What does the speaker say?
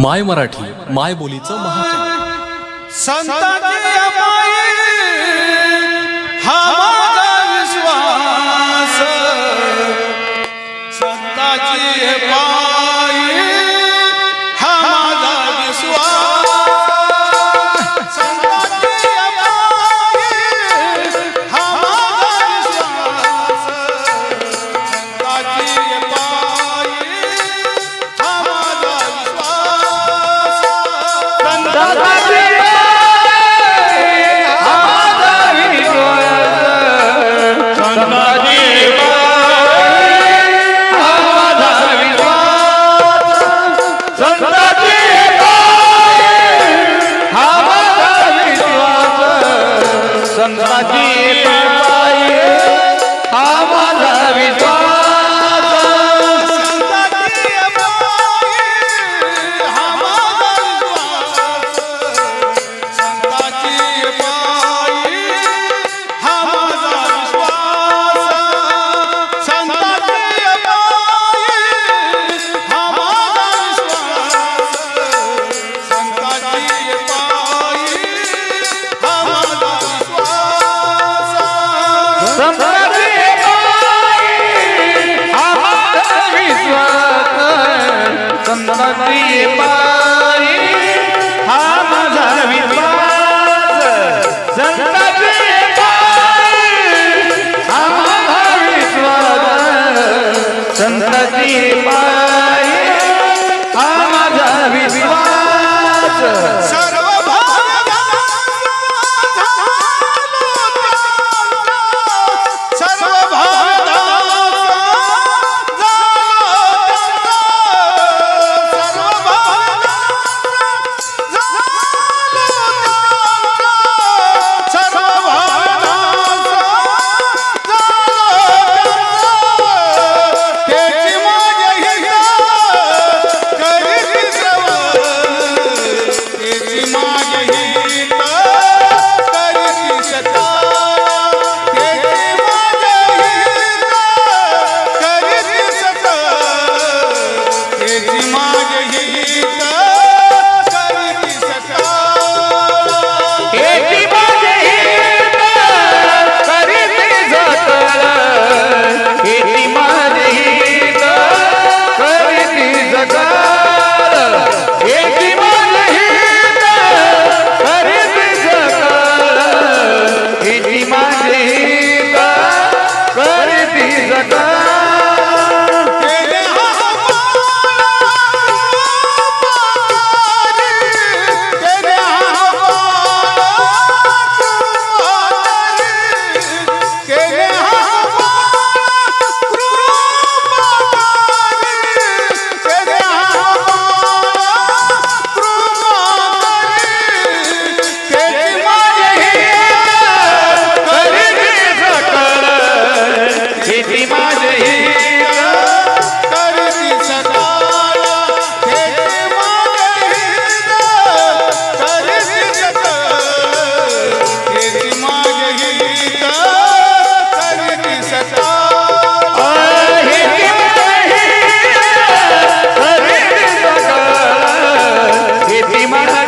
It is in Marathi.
माय मराठी माय बोलीचं महा संत Yeah. संतती बाई Mara.